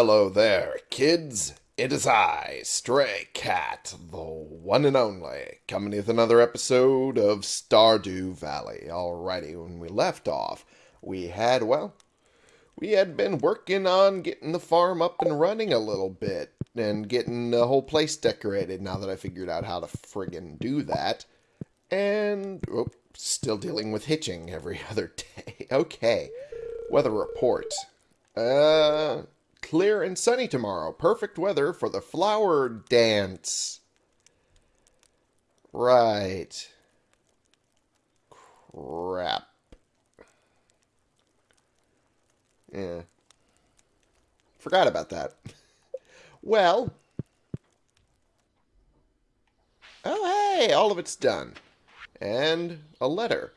Hello there, kids. It is I, Stray Cat, the one and only, coming with another episode of Stardew Valley. Alrighty, when we left off, we had, well, we had been working on getting the farm up and running a little bit and getting the whole place decorated now that I figured out how to friggin' do that. And, oh, still dealing with hitching every other day. Okay, weather report. Uh, clear and sunny tomorrow. Perfect weather for the flower dance. Right. Crap. Yeah. Forgot about that. Well. Oh, hey, all of it's done. And a letter.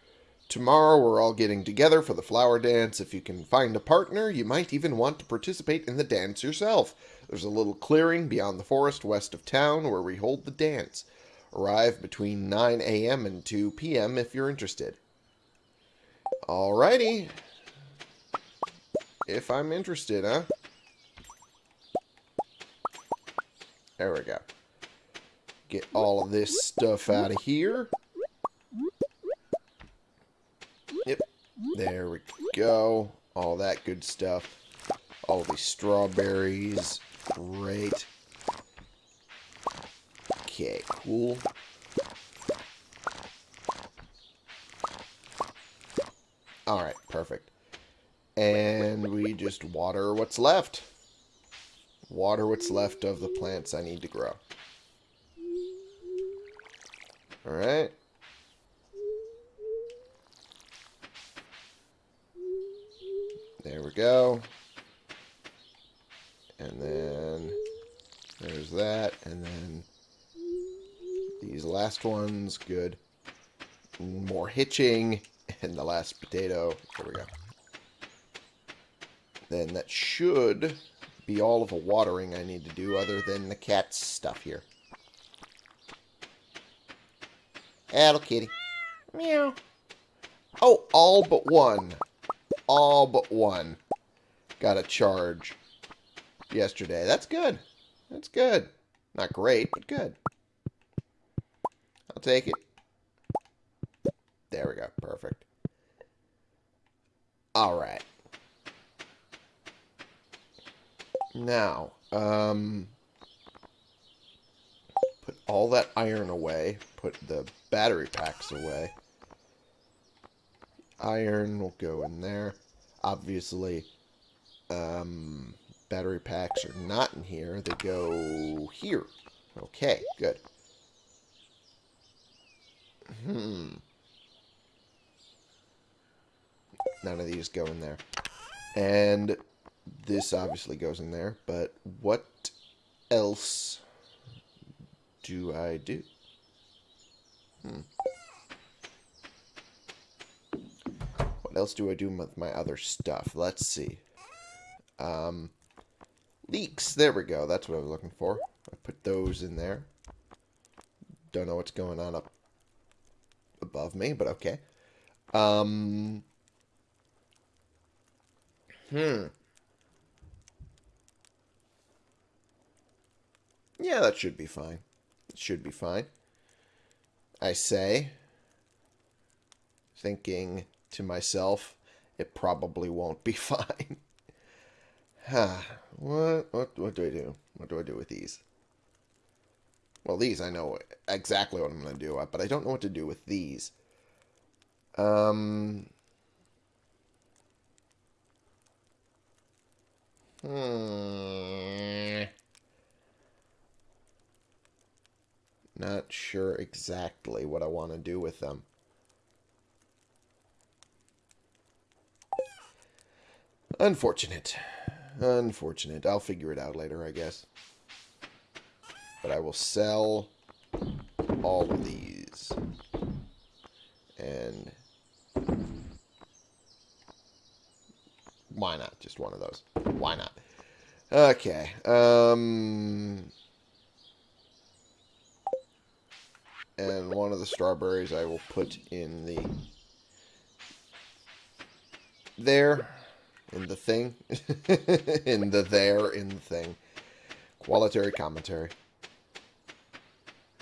Tomorrow we're all getting together for the flower dance. If you can find a partner, you might even want to participate in the dance yourself. There's a little clearing beyond the forest west of town where we hold the dance. Arrive between 9 a.m. and 2 p.m. if you're interested. Alrighty. If I'm interested, huh? There we go. Get all of this stuff out of here. There we go. All that good stuff. All these strawberries. Great. Okay, cool. Alright, perfect. And we just water what's left. Water what's left of the plants I need to grow. Alright. There we go. And then there's that. And then these last ones, good. More hitching. And the last potato. There we go. Then that should be all of the watering I need to do other than the cat's stuff here. Hello, kitty. Meow. Oh, all but one all but one got a charge yesterday. That's good. That's good. Not great, but good. I'll take it. There we go. Perfect. All right. Now, um, put all that iron away. Put the battery packs away. Iron will go in there. Obviously, um, battery packs are not in here. They go here. Okay, good. Hmm. None of these go in there. And this obviously goes in there, but what else do I do? Hmm. What else do I do with my other stuff? Let's see. Um, leeks. There we go. That's what I was looking for. I put those in there. Don't know what's going on up above me, but okay. Um, hmm. Yeah, that should be fine. It should be fine. I say, thinking to myself, it probably won't be fine. What, what, what do I do? What do I do with these? Well, these I know exactly what I'm going to do, but I don't know what to do with these. Um... Hmm... Not sure exactly what I want to do with them. Unfortunate. Unfortunate. I'll figure it out later, I guess. But I will sell all of these. And... Why not? Just one of those. Why not? Okay. Um... And one of the strawberries I will put in the... There. In the thing. in the there, in the thing. Qualitary commentary.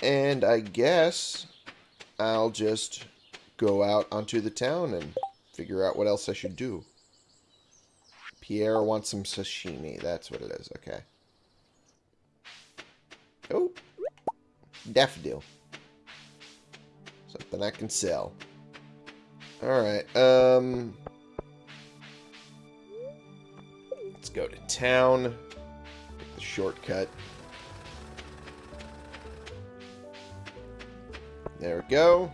And I guess I'll just go out onto the town and figure out what else I should do. Pierre wants some sashimi. That's what it is. Okay. Oh. Daffodil. Something I can sell. Alright, um... Let's go to town. The shortcut. There we go.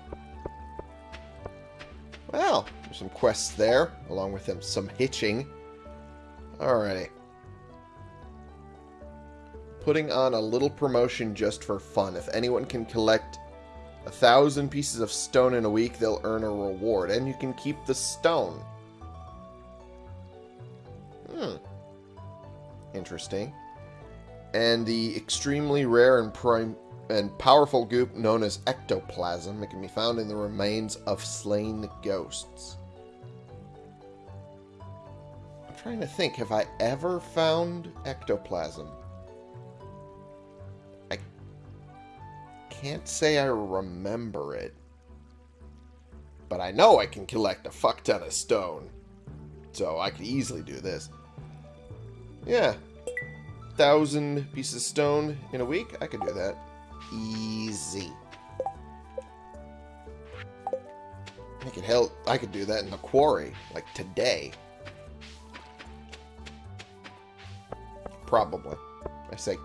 Well, there's some quests there, along with them, some hitching. Alrighty. Putting on a little promotion just for fun. If anyone can collect a thousand pieces of stone in a week, they'll earn a reward. And you can keep the stone. Interesting. And the extremely rare and prime and powerful goop known as ectoplasm. It can be found in the remains of slain ghosts. I'm trying to think, have I ever found ectoplasm? I can't say I remember it. But I know I can collect a fuck ton of stone. So I could easily do this. Yeah. Thousand pieces of stone in a week? I could do that. Easy. I could help. I could do that in the quarry, like today. Probably. I say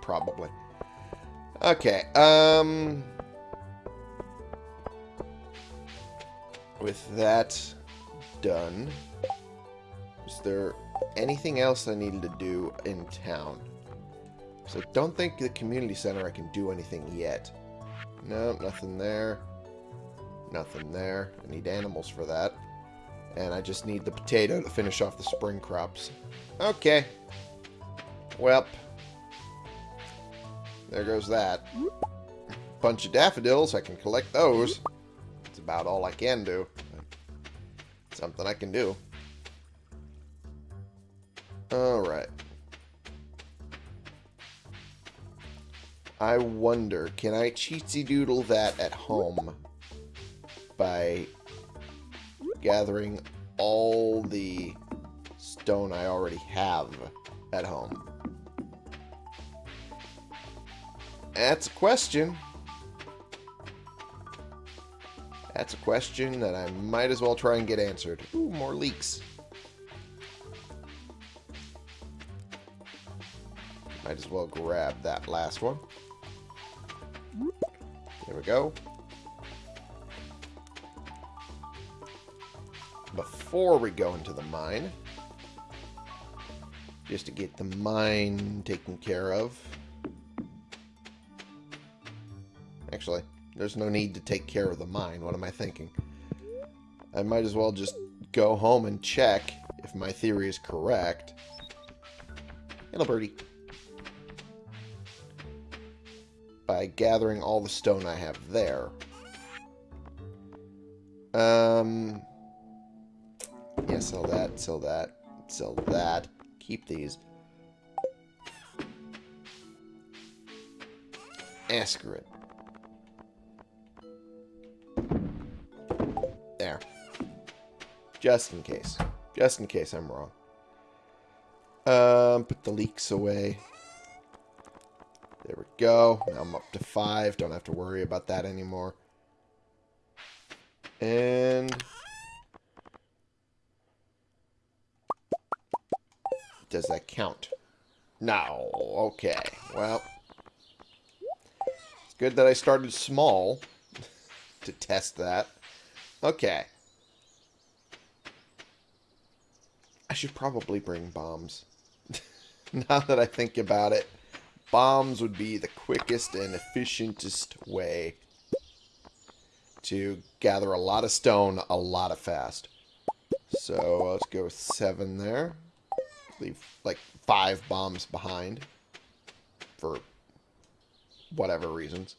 probably. Okay. Um. With that done, is there anything else I needed to do in town? So don't think the community center I can do anything yet. No, nothing there. Nothing there. I need animals for that. And I just need the potato to finish off the spring crops. Okay. Well. There goes that. Bunch of daffodils. I can collect those. It's about all I can do. Something I can do. I wonder, can I cheatsy doodle that at home by gathering all the stone I already have at home? That's a question. That's a question that I might as well try and get answered. Ooh, more leeks. Might as well grab that last one. There we go. Before we go into the mine, just to get the mine taken care of. Actually, there's no need to take care of the mine. What am I thinking? I might as well just go home and check if my theory is correct. Hello, birdie. By gathering all the stone I have there. Um, yeah, sell that, sell that, sell that. Keep these. It. There. Just in case. Just in case I'm wrong. Um, put the leeks away. Go. Now I'm up to five. Don't have to worry about that anymore. And... Does that count? No. Okay. Well. It's good that I started small to test that. Okay. I should probably bring bombs. now that I think about it bombs would be the quickest and efficientest way to gather a lot of stone a lot of fast. So let's go with seven there. Leave like five bombs behind for whatever reasons.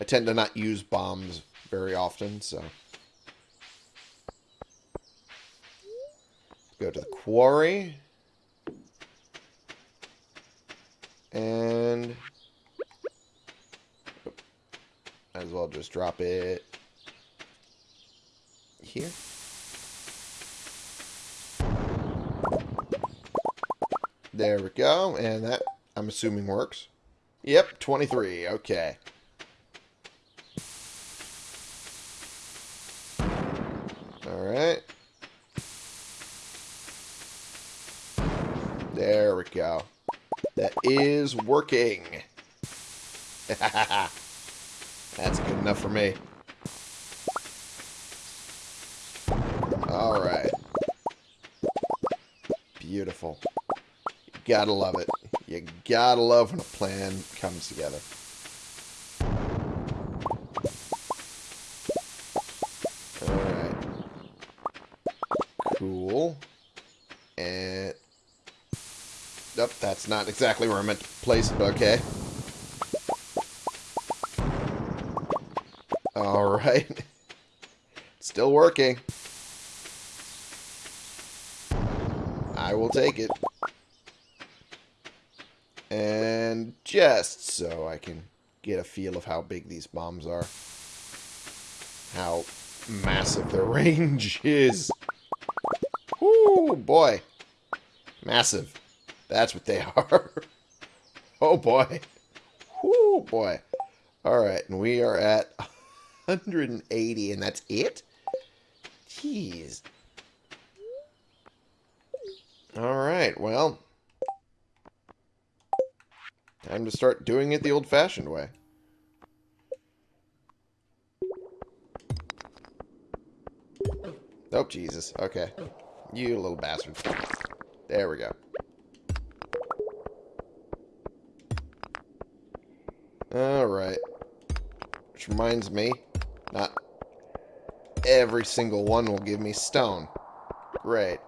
I tend to not use bombs very often, so. go to the quarry. And... As well just drop it here. There we go. And that, I'm assuming, works. Yep, 23. Okay. Alright. There we go. That is working. That's good enough for me. Alright. Beautiful. You gotta love it. You gotta love when a plan comes together. That's not exactly where I meant to place it, okay. Alright. Still working. I will take it. And just so I can get a feel of how big these bombs are. How massive their range is. Ooh, boy. Massive. That's what they are. oh, boy. Oh, boy. Alright, and we are at 180, and that's it? Jeez. Alright, well. Time to start doing it the old-fashioned way. Oh, Jesus. Okay. You little bastard. There we go. Which reminds me, not every single one will give me stone. Great.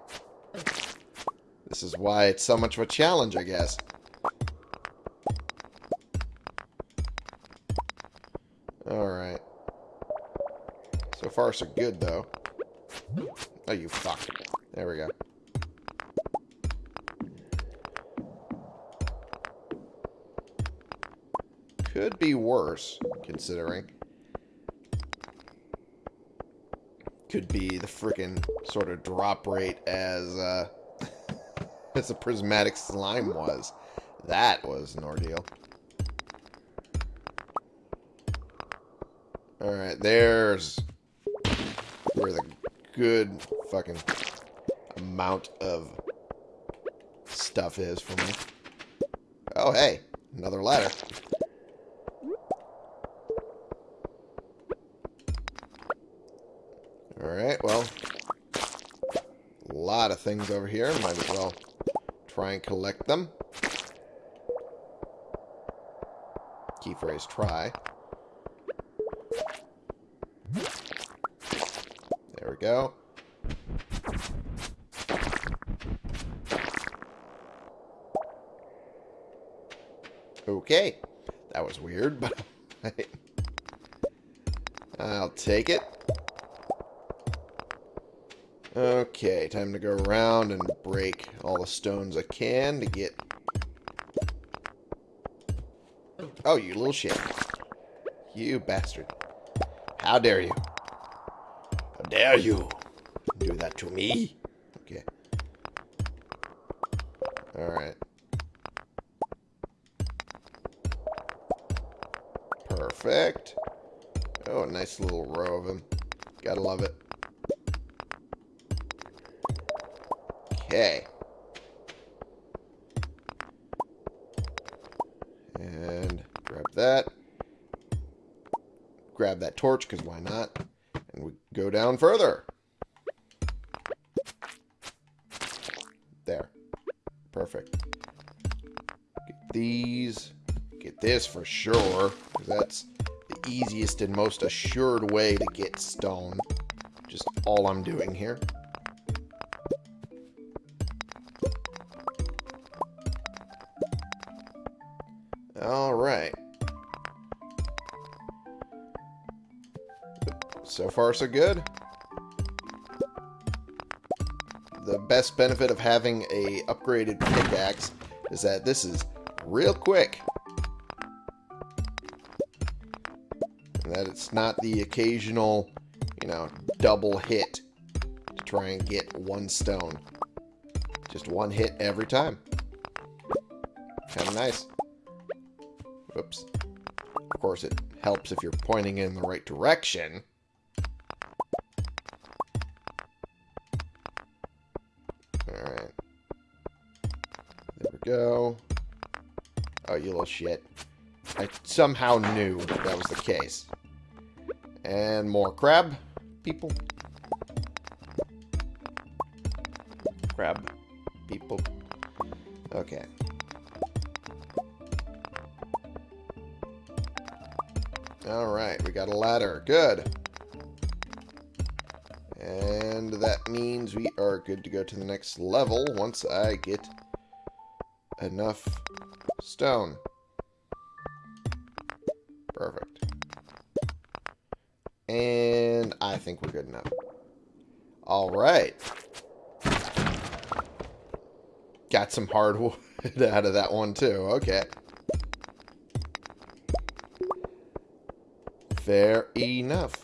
This is why it's so much of a challenge, I guess. Alright. So far, so good, though. Oh, you fuck. There we go. Could be worse, considering. Could be the freaking sort of drop rate as, uh, as a prismatic slime was. That was an ordeal. Alright, there's where the good fucking amount of stuff is for me. Oh, hey, another ladder. Alright, well, a lot of things over here. Might as well try and collect them. Key phrase try. There we go. Okay. That was weird, but I'll take it. Time to go around and break all the stones I can to get... Oh, you little shit. You bastard. How dare you? How dare you do that to me? Okay. Alright. Perfect. Oh, a nice little row of them. Gotta love it. Okay. And grab that. Grab that torch, because why not? And we go down further. There. Perfect. Get these. Get this for sure. That's the easiest and most assured way to get stone. Just all I'm doing here. Far, so good. the best benefit of having a upgraded pickaxe is that this is real quick. And that it's not the occasional, you know, double hit to try and get one stone. Just one hit every time. Kind of nice. Whoops. Of course, it helps if you're pointing in the right direction. Go. Oh, you little shit. I somehow knew that was the case. And more crab people. Crab people. Okay. Alright, we got a ladder. Good. And that means we are good to go to the next level once I get enough stone. Perfect. And I think we're good enough. Alright. Got some hardwood out of that one too. Okay. Fair enough.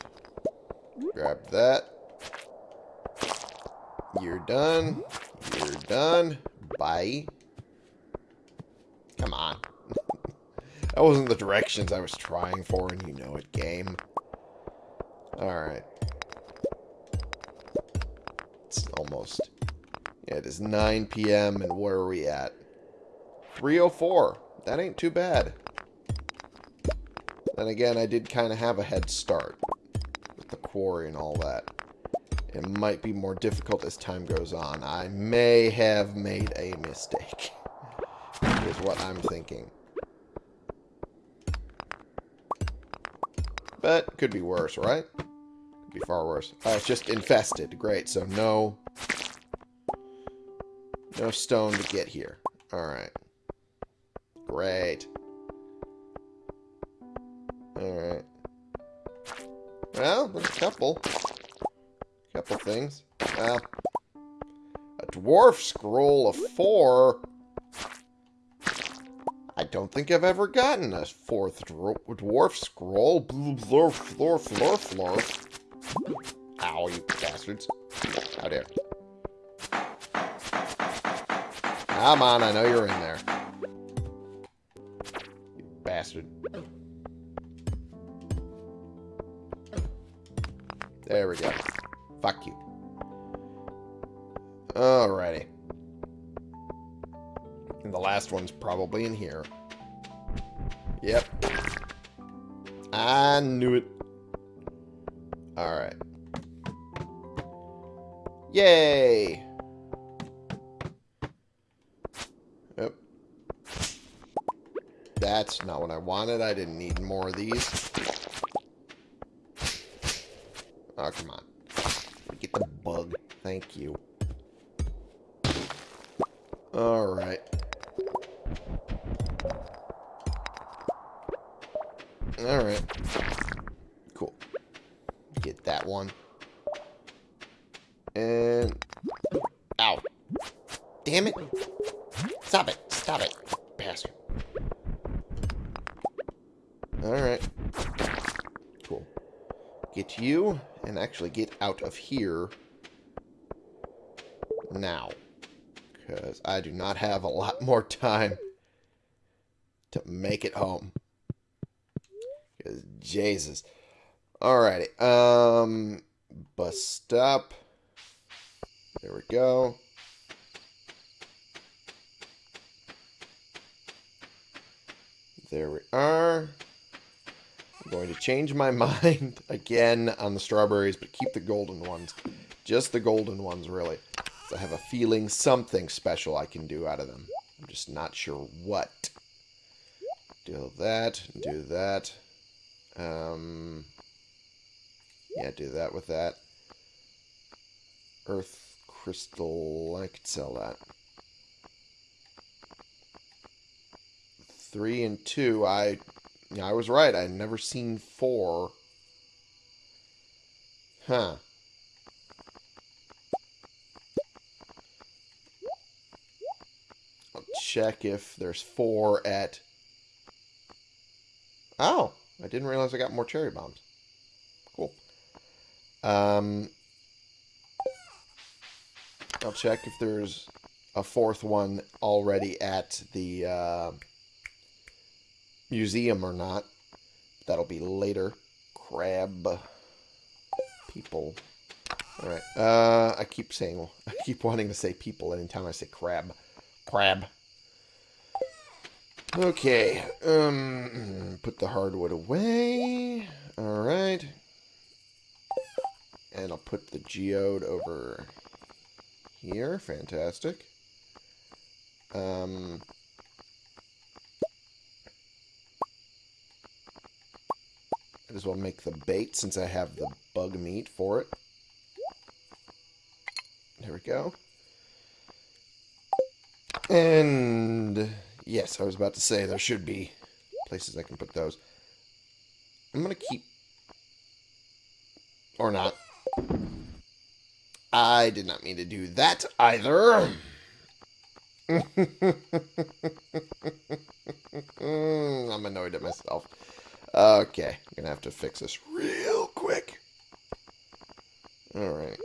Grab that. You're done. You're done. Bye. Come on. That wasn't the directions I was trying for, and you know it, game. Alright. It's almost... Yeah, it is 9 p.m., and where are we at? 3.04. That ain't too bad. Then again, I did kind of have a head start with the quarry and all that. It might be more difficult as time goes on. I may have made a mistake. is what I'm thinking. But could be worse, right? Could be far worse. Oh, it's just infested. Great, so no... No stone to get here. Alright. Great. Alright. Well, there's a couple. Couple things. Well, a dwarf scroll of four. Don't think I've ever gotten a fourth dwarf scroll. Flurf, flurf, flurf, flurf. Ow, you bastards. How dare. Come on, I know you're in there. You bastard. There we go. Fuck you. Alrighty. And the last one's probably in here. Yep. I knew it. Alright. Yay! Yep. That's not what I wanted. I didn't need more of these. Oh, come on. Get the bug. Thank you. Actually get out of here now. Because I do not have a lot more time to make it home. Because, Jesus. Alrighty. Um, bus stop. There we go. There we are. I'm going to change my mind again on the strawberries, but keep the golden ones. Just the golden ones, really. I have a feeling something special I can do out of them. I'm just not sure what. Do that, do that. Um, yeah, do that with that. Earth crystal, I could sell that. Three and two, I yeah, I was right. I'd never seen four. Huh. I'll check if there's four at... Oh! I didn't realize I got more cherry bombs. Cool. Um, I'll check if there's a fourth one already at the... Uh, museum or not. That'll be later. Crab people. Alright. Uh, I keep saying, I keep wanting to say people anytime I say crab. Crab. Okay. Um, put the hardwood away. Alright. And I'll put the geode over here. Fantastic. Um, I just want make the bait since I have the bug meat for it. There we go. And yes, I was about to say there should be places I can put those. I'm going to keep... Or not. I did not mean to do that either. I'm annoyed at myself. Okay, I'm to have to fix this real quick. Alright.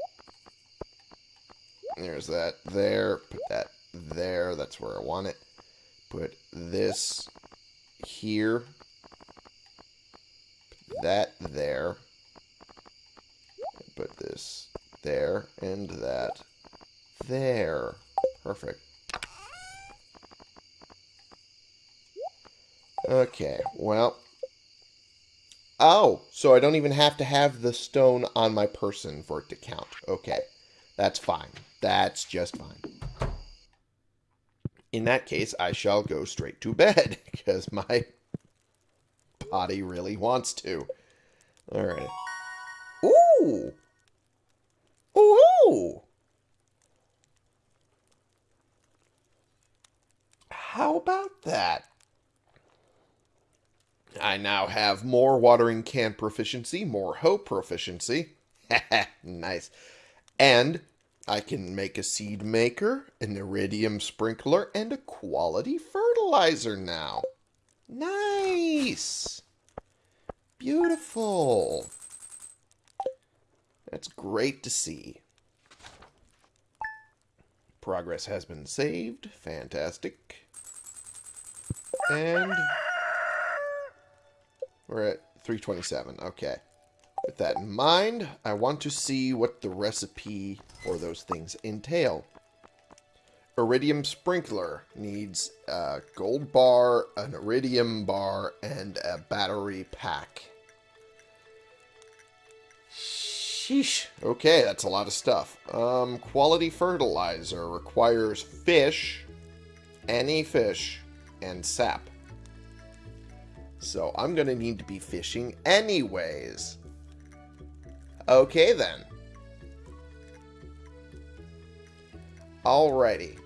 There's that there. Put that there. That's where I want it. Put this here. Put that there. Put this there and that there. Perfect. Okay, well. Oh, so I don't even have to have the stone on my person for it to count. Okay, that's fine. That's just fine. In that case, I shall go straight to bed, because my body really wants to. Alright. Ooh! Ooh! How about that? I now have more watering can proficiency, more hoe proficiency. nice. And I can make a seed maker, an iridium sprinkler, and a quality fertilizer now. Nice. Beautiful. That's great to see. Progress has been saved. Fantastic. And we're at 327. Okay. With that in mind, I want to see what the recipe for those things entail. Iridium Sprinkler needs a gold bar, an iridium bar, and a battery pack. Sheesh. Okay, that's a lot of stuff. Um, quality fertilizer requires fish, any fish, and sap. So I'm going to need to be fishing anyways. Okay, then. Alrighty.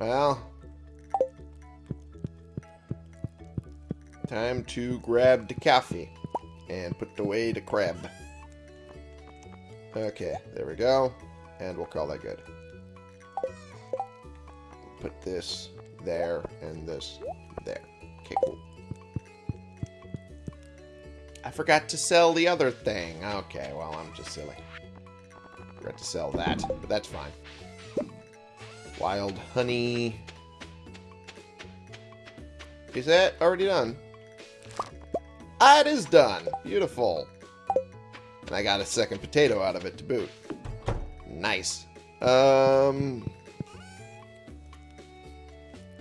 Well. Time to grab the coffee. And put away the crab. Okay, there we go. And we'll call that good. Put this there and this. Okay, cool. I forgot to sell the other thing. Okay, well, I'm just silly. Forgot to sell that, but that's fine. Wild honey. Is that already done? Ah, it is done. Beautiful. And I got a second potato out of it to boot. Nice. Um...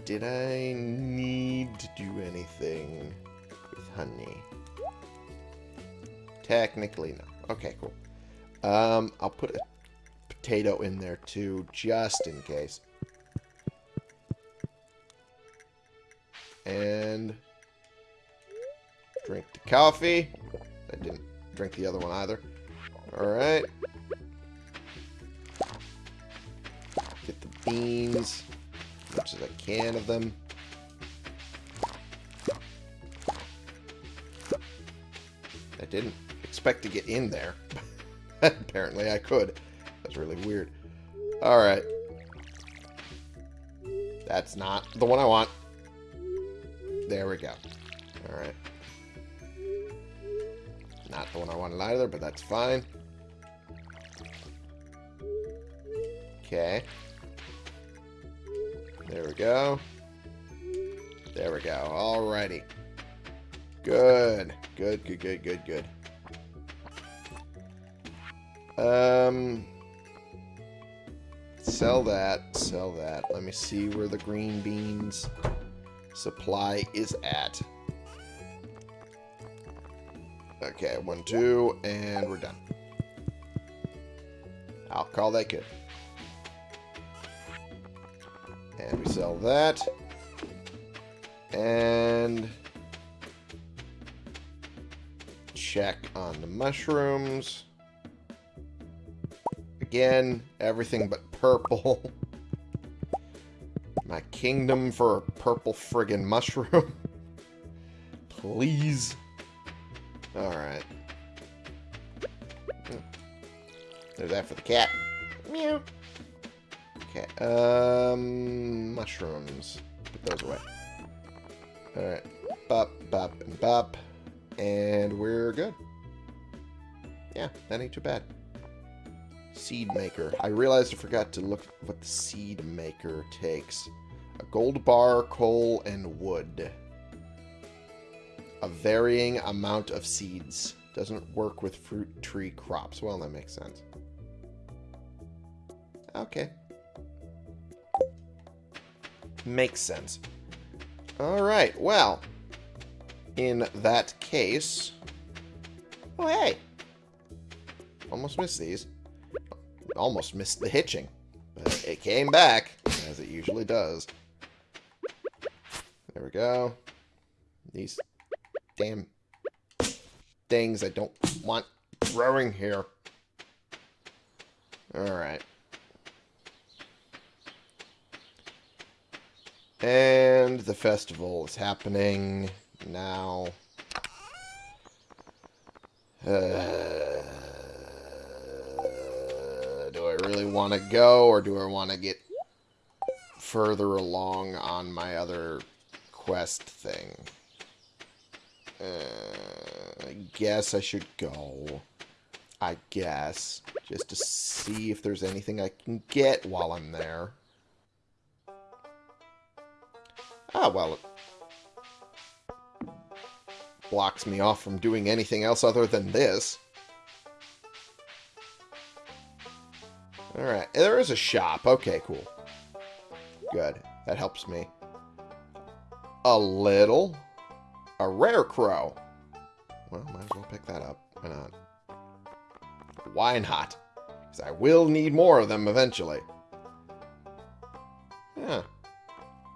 Did I need to do anything with honey? Technically, no. Okay, cool. Um, I'll put a potato in there too, just in case. And drink the coffee. I didn't drink the other one either. Alright. Get the beans. Much as I can of them. I didn't expect to get in there. Apparently I could. That's really weird. Alright. That's not the one I want. There we go. Alright. Not the one I wanted either, but that's fine. Okay. There we go. There we go. Alrighty. Good. Good, good, good, good, good. Um... Sell that. Sell that. Let me see where the green beans supply is at. Okay, one, two, and we're done. I'll call that good. And we sell that. And check on the mushrooms. Again, everything but purple. My kingdom for a purple friggin' mushroom. Please. Alright. There's that for the cat. Meow. Okay, um, mushrooms. Put those away. Alright. Bop, bop, and bop. And we're good. Yeah, that ain't too bad. Seed maker. I realized I forgot to look what the seed maker takes. A gold bar, coal, and wood. A varying amount of seeds. Doesn't work with fruit tree crops. Well, that makes sense. Okay. Makes sense. Alright, well. In that case... Oh, hey! Almost missed these almost missed the hitching. But it came back, as it usually does. There we go. These damn things I don't want growing here. Alright. And the festival is happening now. Uh, I really want to go, or do I want to get further along on my other quest thing? Uh, I guess I should go. I guess. Just to see if there's anything I can get while I'm there. Ah, well, it blocks me off from doing anything else other than this. Alright, there is a shop. Okay, cool. Good. That helps me. A little. A Rarecrow. Well, might as well pick that up. Why not? Why not? Because I will need more of them eventually.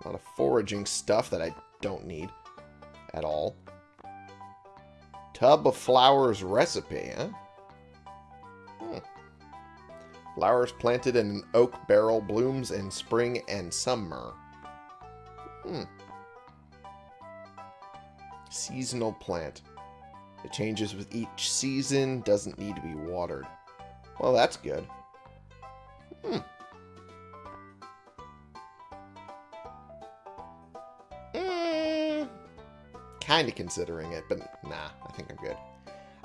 A lot of foraging stuff that I don't need at all. Tub of flowers recipe, huh? Flowers planted in an oak barrel blooms in spring and summer. Hmm. Seasonal plant. It changes with each season, doesn't need to be watered. Well, that's good. Hmm. Kind of considering it, but nah, I think I'm good.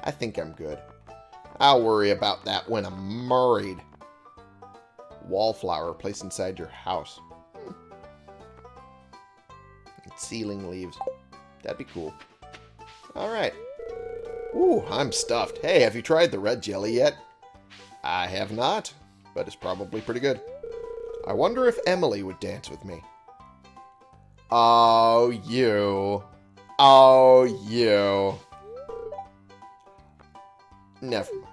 I think I'm good. I'll worry about that when I'm married wallflower placed inside your house. Hmm. Ceiling leaves. That'd be cool. Alright. Ooh, I'm stuffed. Hey, have you tried the red jelly yet? I have not, but it's probably pretty good. I wonder if Emily would dance with me. Oh, you. Oh, you. Never mind.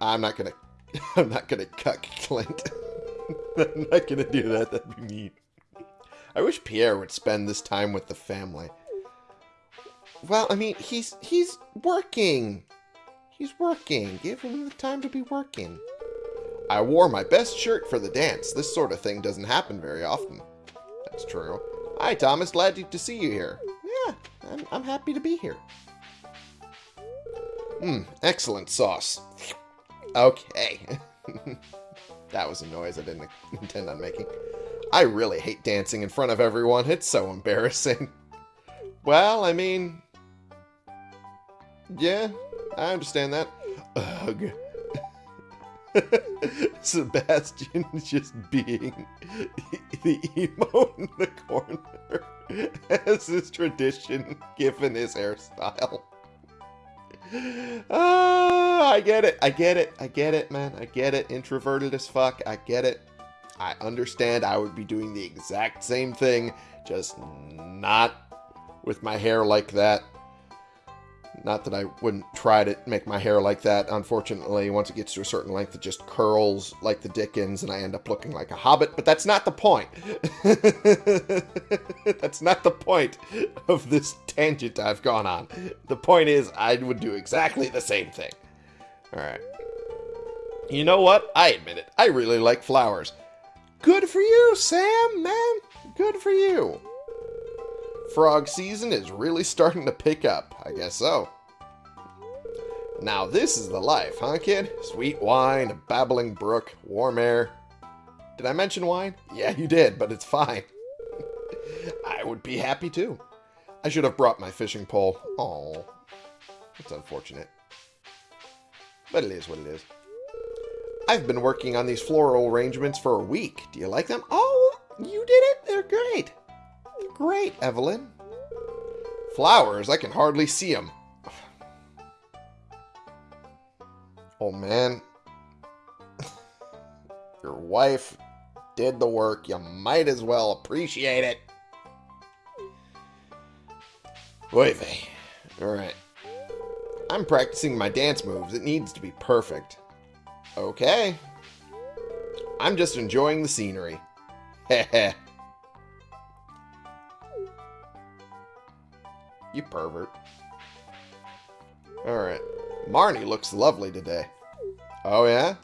I'm not gonna I'm not gonna cuck Clint. I'm not gonna do that. That'd be mean. I wish Pierre would spend this time with the family. Well, I mean, he's he's working. He's working. Give him the time to be working. I wore my best shirt for the dance. This sort of thing doesn't happen very often. That's true. Hi, Thomas. Glad to see you here. I'm, I'm happy to be here. Mmm, excellent sauce. Okay. that was a noise I didn't intend on making. I really hate dancing in front of everyone. It's so embarrassing. Well, I mean... Yeah, I understand that. Ugh. Sebastian just being the emo in the corner as his tradition given his hairstyle. Ah, I get it. I get it. I get it, man. I get it. Introverted as fuck. I get it. I understand I would be doing the exact same thing, just not with my hair like that. Not that I wouldn't try to make my hair like that. Unfortunately, once it gets to a certain length, it just curls like the Dickens, and I end up looking like a hobbit. But that's not the point. that's not the point of this tangent I've gone on. The point is, I would do exactly the same thing. All right. You know what? I admit it. I really like flowers. Good for you, Sam, man. Good for you. Frog season is really starting to pick up. I guess so. Now this is the life, huh, kid? Sweet wine, a babbling brook, warm air. Did I mention wine? Yeah, you did, but it's fine. I would be happy too. I should have brought my fishing pole. Oh, that's unfortunate. But it is what it is. I've been working on these floral arrangements for a week. Do you like them? Oh, you did it. They're great. Great, Evelyn. Flowers, I can hardly see them. Oh, man. Your wife did the work. You might as well appreciate it. Oy vey. Alright. I'm practicing my dance moves. It needs to be perfect. Okay. I'm just enjoying the scenery. Heh You pervert. Alright. Marnie looks lovely today. Oh, yeah?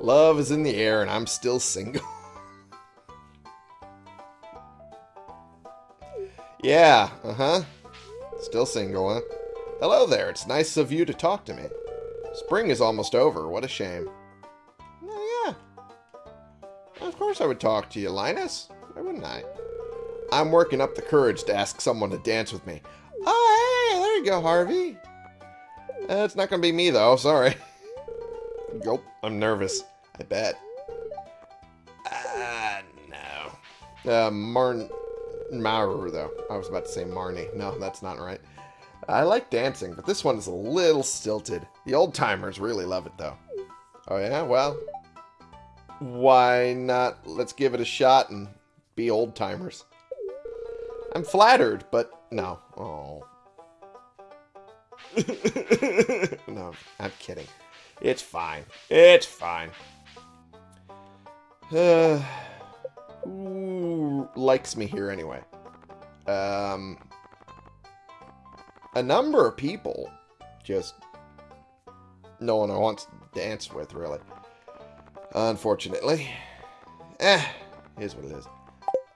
Love is in the air and I'm still single. yeah, uh-huh. Still single, huh? Hello there, it's nice of you to talk to me. Spring is almost over, what a shame. Oh, yeah. Of course I would talk to you, Linus. Why wouldn't I? I'm working up the courage to ask someone to dance with me. Oh, hey, there you go, Harvey. Uh, it's not going to be me, though. Sorry. Nope, I'm nervous. I bet. Ah, uh, no. Uh, Marn... Maru, though. I was about to say Marnie. No, that's not right. I like dancing, but this one is a little stilted. The old-timers really love it, though. Oh, yeah? Well, why not? Let's give it a shot and be old-timers. I'm flattered, but no. Oh. no, I'm kidding. It's fine. It's fine. Uh, who likes me here anyway? Um, a number of people. Just no one I want to dance with, really. Unfortunately. Eh, is what it is.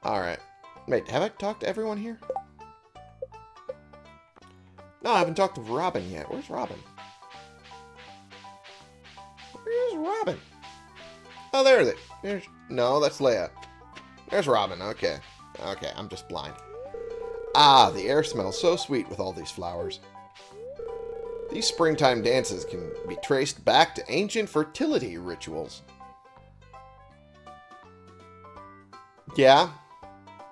Alright. Wait, have I talked to everyone here? No, I haven't talked to Robin yet. Where's Robin? Where's Robin? Oh, there is. There's, no, that's Leah. There's Robin. Okay. Okay, I'm just blind. Ah, the air smells so sweet with all these flowers. These springtime dances can be traced back to ancient fertility rituals. Yeah,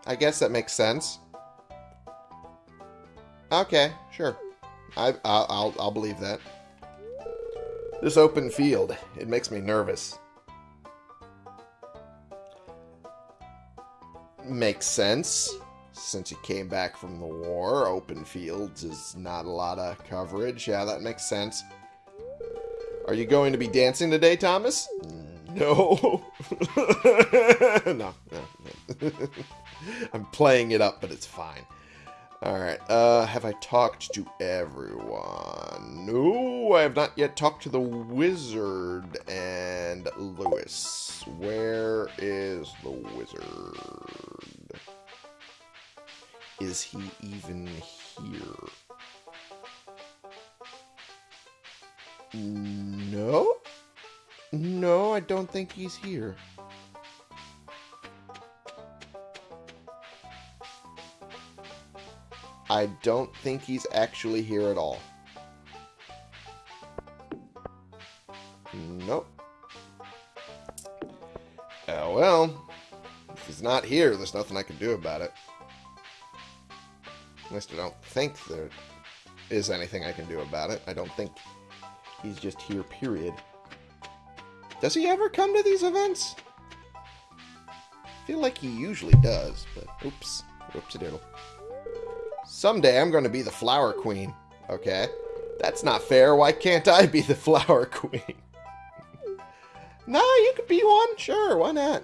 I guess that makes sense. Okay, sure. I, I'll, I'll, I'll believe that. This open field, it makes me nervous. Makes sense. Since you came back from the war, open fields is not a lot of coverage. Yeah, that makes sense. Are you going to be dancing today, Thomas? No. no, no. no. I'm playing it up, but it's fine. Alright, uh, have I talked to everyone? No, I have not yet talked to the wizard and Lewis. Where is the wizard? Is he even here? No? No, I don't think he's here. I don't think he's actually here at all. Nope. Oh well. If he's not here, there's nothing I can do about it. At least I don't think there is anything I can do about it. I don't think he's just here, period. Does he ever come to these events? I feel like he usually does, but oops. Whoopsie doodle. Someday I'm going to be the flower queen. Okay. That's not fair. Why can't I be the flower queen? nah, you could be one. Sure, why not?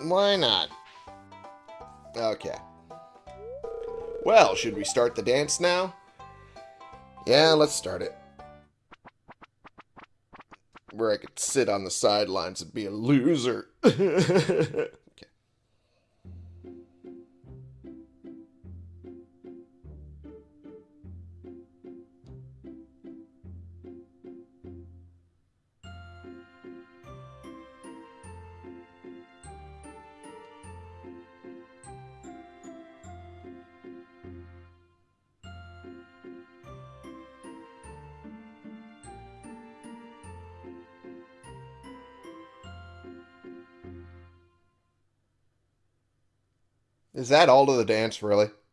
Why not? Okay. Well, should we start the dance now? Yeah, let's start it. Where I could sit on the sidelines and be a loser. Is that all to the dance, really?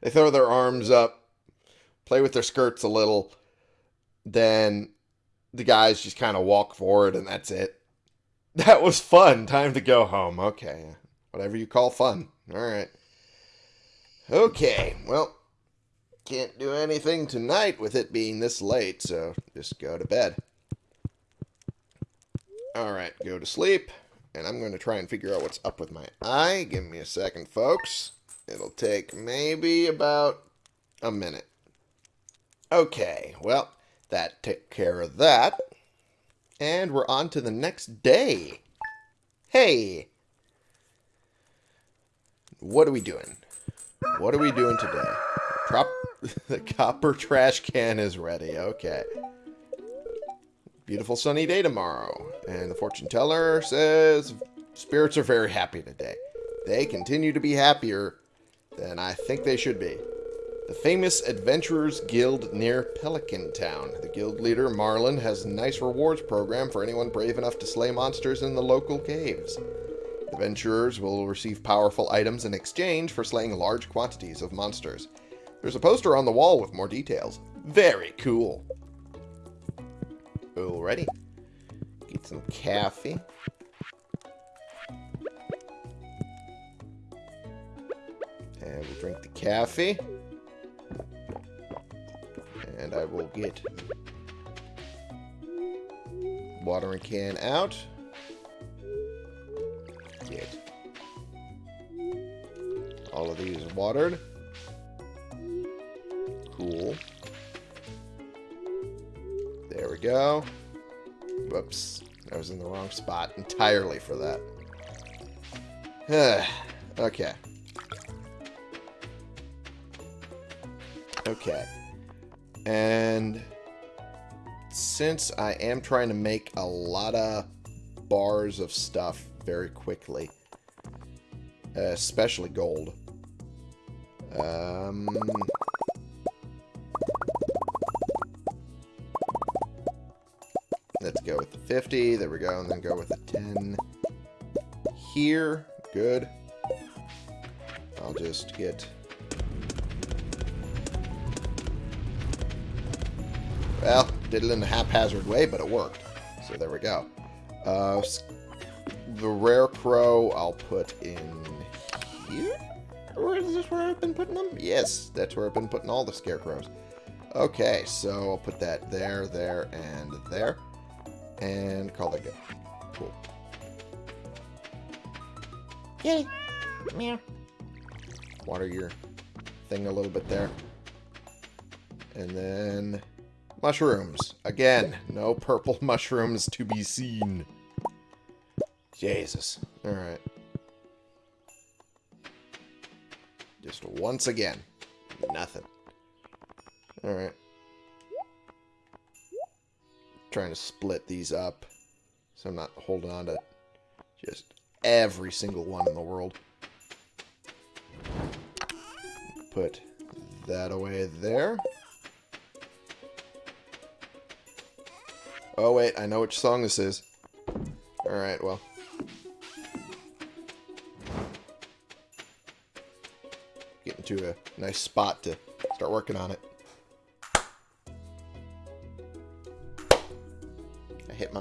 they throw their arms up, play with their skirts a little, then the guys just kind of walk forward and that's it. That was fun. Time to go home. Okay. Whatever you call fun. All right. Okay. Well, can't do anything tonight with it being this late, so just go to bed. All right. Go to sleep. And I'm going to try and figure out what's up with my eye. Give me a second, folks. It'll take maybe about a minute. Okay, well, that took care of that. And we're on to the next day. Hey! What are we doing? What are we doing today? Trop the copper trash can is ready. Okay. Beautiful sunny day tomorrow. And the fortune teller says spirits are very happy today. They continue to be happier than I think they should be. The famous Adventurers Guild near Pelican Town. The guild leader, Marlon, has a nice rewards program for anyone brave enough to slay monsters in the local caves. Adventurers will receive powerful items in exchange for slaying large quantities of monsters. There's a poster on the wall with more details. Very cool. Alrighty. Get some coffee. And we'll drink the coffee. And I will get watering can out. Get all of these watered. Whoops. I was in the wrong spot entirely for that. okay. Okay. And since I am trying to make a lot of bars of stuff very quickly, especially gold, um, 50. There we go. And then go with the 10 here. Good. I'll just get... Well, did it in a haphazard way, but it worked. So there we go. Uh, the Rarecrow I'll put in here? Or is this where I've been putting them? Yes, that's where I've been putting all the scarecrows. Okay, so I'll put that there, there, and there. And call that good. Cool. Yay! Meow. Water your thing a little bit there. And then mushrooms. Again, no purple mushrooms to be seen. Jesus. Alright. Just once again. Nothing. Alright trying to split these up so I'm not holding on to just every single one in the world. put that away there. Oh, wait, I know which song this is. Alright, well. Get into a nice spot to start working on it.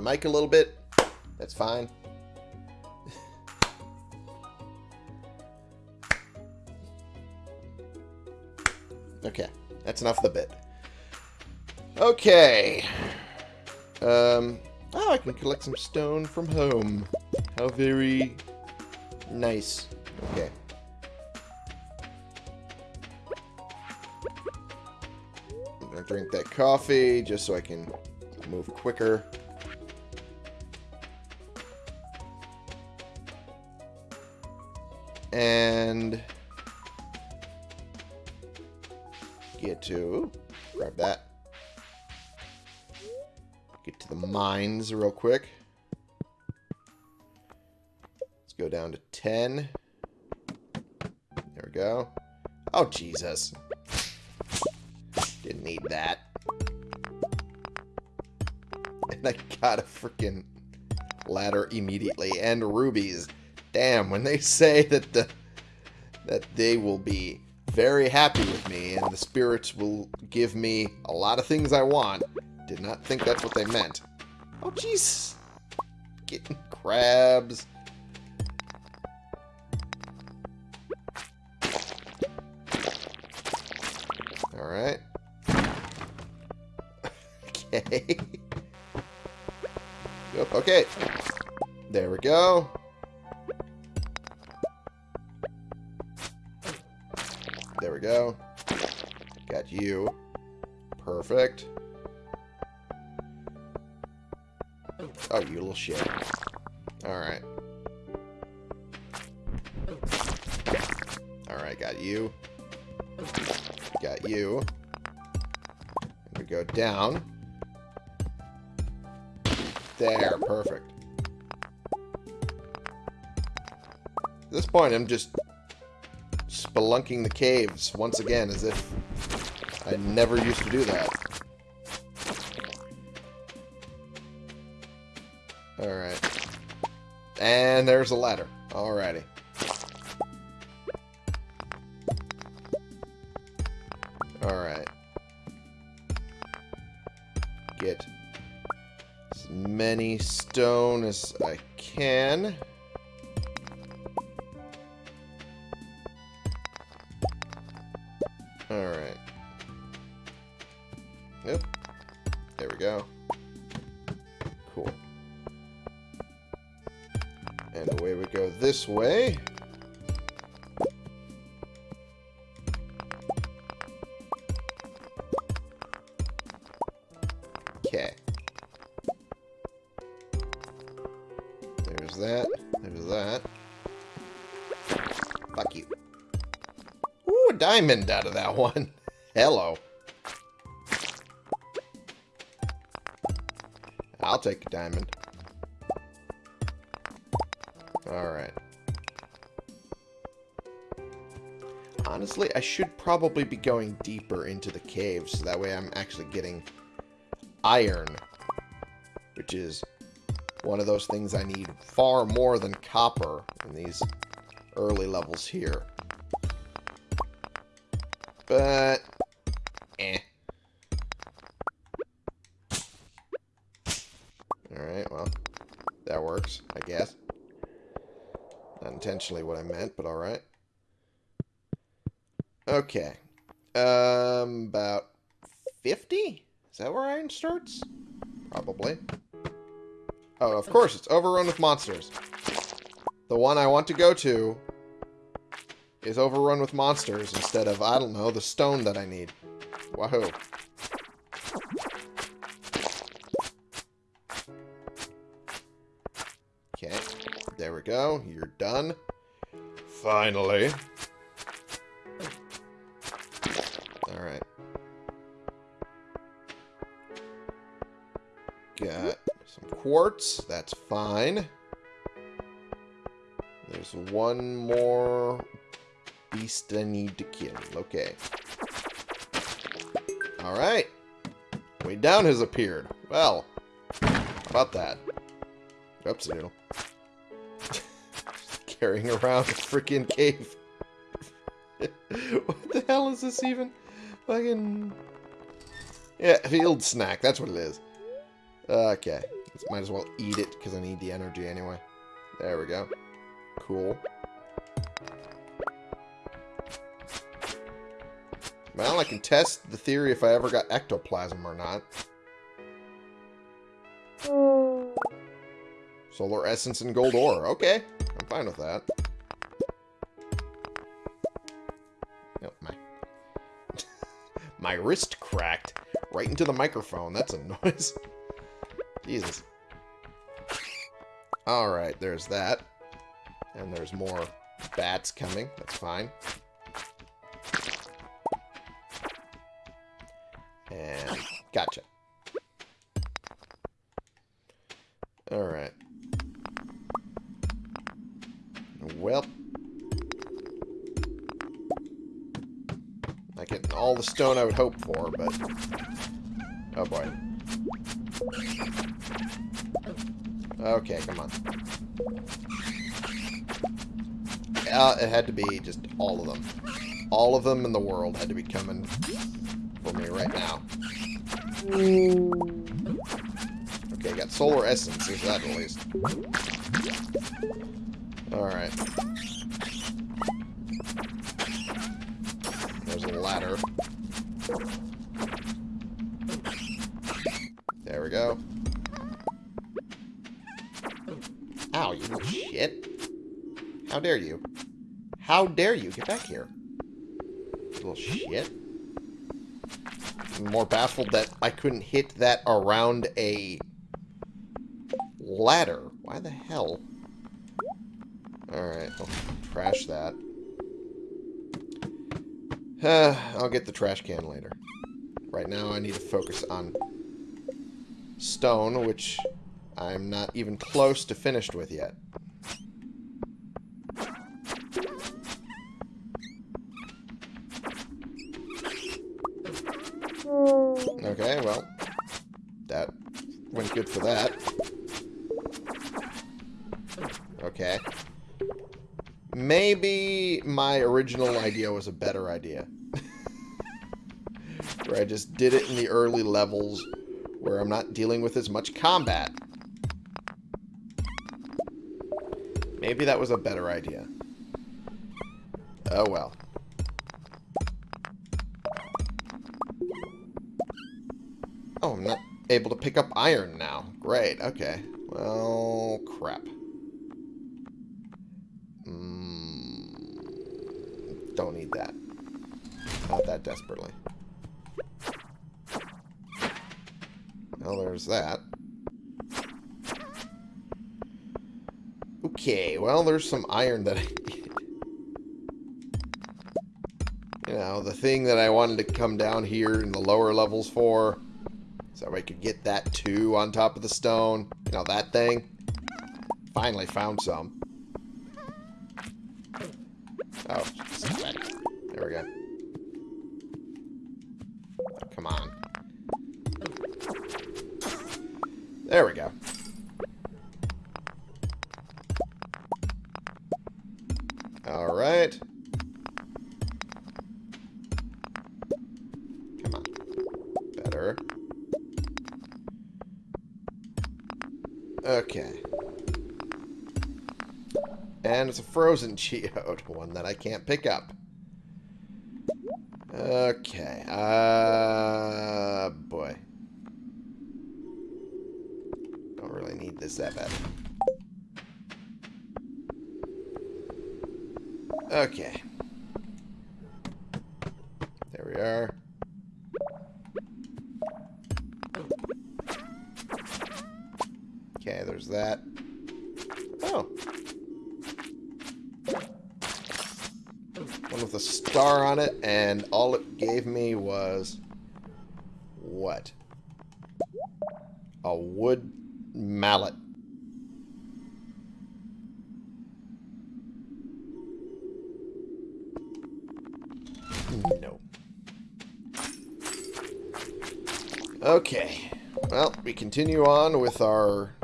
Mic a little bit. That's fine. okay, that's enough of the bit. Okay. Um, oh, I can collect some stone from home. How very nice. Okay. I'm gonna drink that coffee just so I can move quicker. And get to grab that. Get to the mines real quick. Let's go down to 10. There we go. Oh, Jesus. Didn't need that. And I got a freaking ladder immediately. And rubies. Damn, when they say that the that they will be very happy with me and the spirits will give me a lot of things I want, did not think that's what they meant. Oh, jeez. Getting crabs. Alright. okay. Okay. There we go. Go. Got you. Perfect. Oh, you little shit. Alright. Alright, got you. Got you. We go down. There, perfect. At this point, I'm just spelunking the caves once again, as if I never used to do that. Alright. And there's a ladder. Alrighty. Alright. Get as many stone as I can. This way. Okay. There's that. There's that. Fuck you. Ooh, a diamond out of that one. Hello. I'll take a diamond. Honestly, I should probably be going deeper into the cave, so that way I'm actually getting iron. Which is one of those things I need far more than copper in these early levels here. But, eh. Alright, well, that works, I guess. Not intentionally what I meant, but alright. Okay. Um, about 50? Is that where iron starts? Probably. Oh, of course, it's overrun with monsters. The one I want to go to is overrun with monsters instead of, I don't know, the stone that I need. Wahoo. Okay, there we go. You're done. Finally. Got some quartz. That's fine. There's one more beast I need to kill. Okay. Alright. Way down has appeared. Well, about that? Oops, doodle. Carrying around a freaking cave. what the hell is this even? Fucking... Yeah, field snack. That's what it is. Okay. Might as well eat it because I need the energy anyway. There we go. Cool. Well, I can test the theory if I ever got ectoplasm or not. Solar essence and gold ore. Okay. I'm fine with that. Oh, my... my wrist cracked right into the microphone. That's a noise. Jesus. Alright, there's that. And there's more bats coming. That's fine. And gotcha. Alright. Well. Not getting all the stone I would hope for, but... Oh boy. Okay, come on. Uh, it had to be just all of them. All of them in the world had to be coming for me right now. Okay, got solar essence. There's that at least. Alright. There's a ladder. How dare you? How dare you? Get back here. Little shit. I'm more baffled that I couldn't hit that around a ladder. Why the hell? Alright, I'll trash that. Uh, I'll get the trash can later. Right now I need to focus on stone, which I'm not even close to finished with yet. Okay, well, that went good for that. Okay. Maybe my original idea was a better idea. where I just did it in the early levels where I'm not dealing with as much combat. Maybe that was a better idea. Oh well. Oh, I'm not able to pick up iron now. Great, okay. Well, crap. Mm, don't need that. Not that desperately. Well, there's that. Okay, well, there's some iron that I need. You know, the thing that I wanted to come down here in the lower levels for. So I could get that too on top of the stone. You know, that thing. Finally found some. It's a frozen geode, one that I can't pick up. a wood mallet. No. Okay. Well, we continue on with our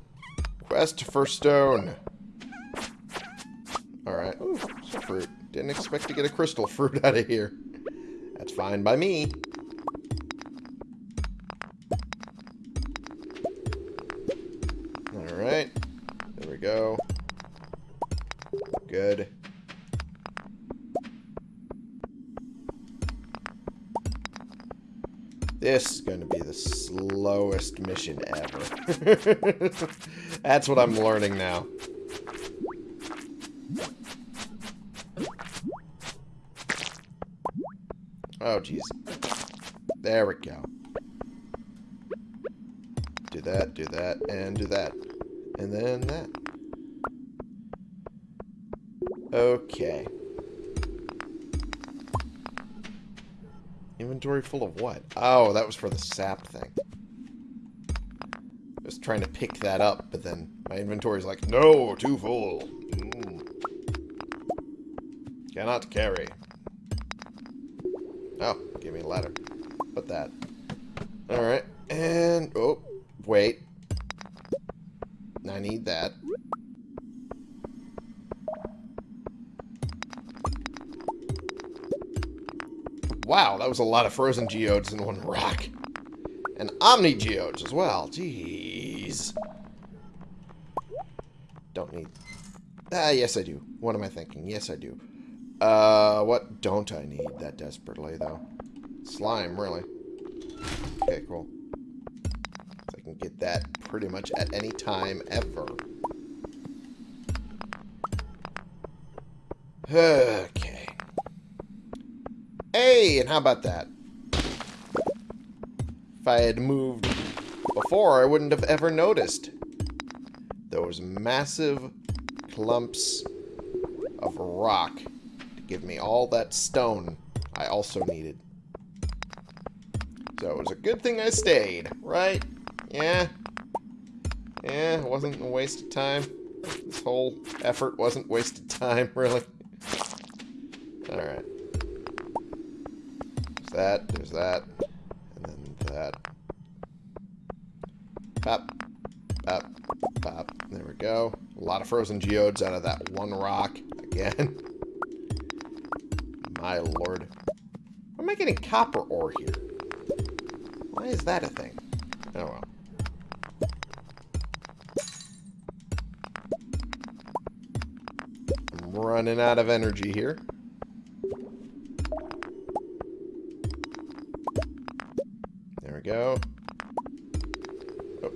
quest for stone. Alright. Ooh, fruit. Didn't expect to get a crystal fruit out of here. That's fine by me. This is going to be the slowest mission ever. That's what I'm learning now. Oh, jeez. There we go. Do that, do that, and do that. And then that. Okay. Inventory full of what? Oh, that was for the sap thing. I was trying to pick that up, but then my inventory's like, no, too full. Mm. Cannot carry. Oh, give me a ladder. Put that. Alright, and... Oh, wait. I need that. Wow, that was a lot of frozen geodes in one rock. And omni geodes as well. Jeez. Don't need... Ah, yes I do. What am I thinking? Yes I do. Uh, what don't I need that desperately, though? Slime, really. Okay, cool. So I can get that pretty much at any time ever. Okay. Hey, and how about that? If I had moved before, I wouldn't have ever noticed. Those massive clumps of rock to give me all that stone I also needed. So it was a good thing I stayed, right? Yeah. Yeah, it wasn't a waste of time. This whole effort wasn't wasted time, really. Alright that, there's that, and then that. Pop, pop, pop. There we go. A lot of frozen geodes out of that one rock again. My lord. Why am I getting copper ore here? Why is that a thing? Oh well. I'm running out of energy here. Go. Oh,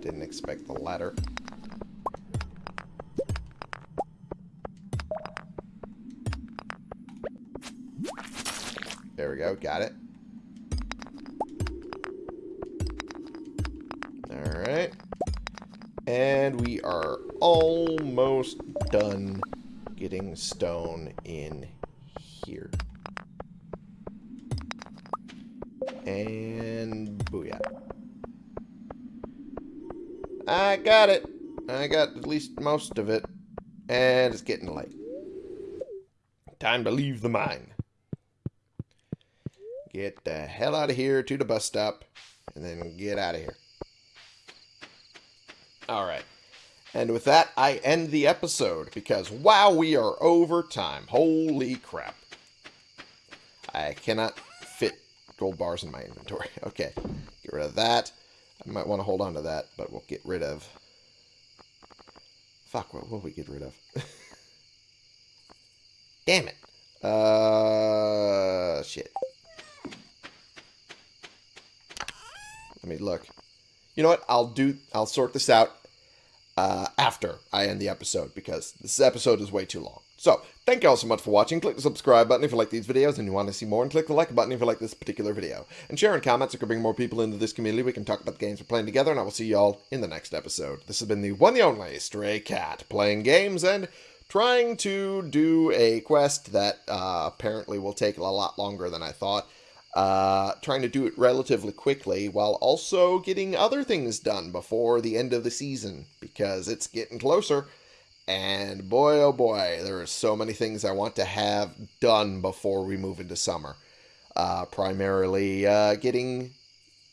didn't expect the ladder. There we go, got it. Alright. And we are almost done getting stone in here. And booyah. I got it. I got at least most of it. And it's getting late. Time to leave the mine. Get the hell out of here to the bus stop. And then get out of here. Alright. And with that, I end the episode. Because, wow, we are over time. Holy crap. I cannot gold bars in my inventory. Okay, get rid of that. I might want to hold on to that, but we'll get rid of... Fuck, what will we get rid of? Damn it. Uh, shit. Let me look. You know what? I'll do. I'll sort this out uh, after I end the episode because this episode is way too long. So, thank you all so much for watching. Click the subscribe button if you like these videos and you want to see more, and click the like button if you like this particular video. And share and comments, it could bring more people into this community. We can talk about the games we're playing together, and I will see you all in the next episode. This has been the one and only Stray Cat, playing games and trying to do a quest that uh, apparently will take a lot longer than I thought. Uh, trying to do it relatively quickly while also getting other things done before the end of the season because it's getting closer. And boy, oh boy, there are so many things I want to have done before we move into summer. Uh, primarily uh, getting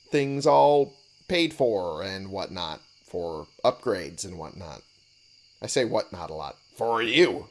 things all paid for and whatnot, for upgrades and whatnot. I say whatnot a lot. For you.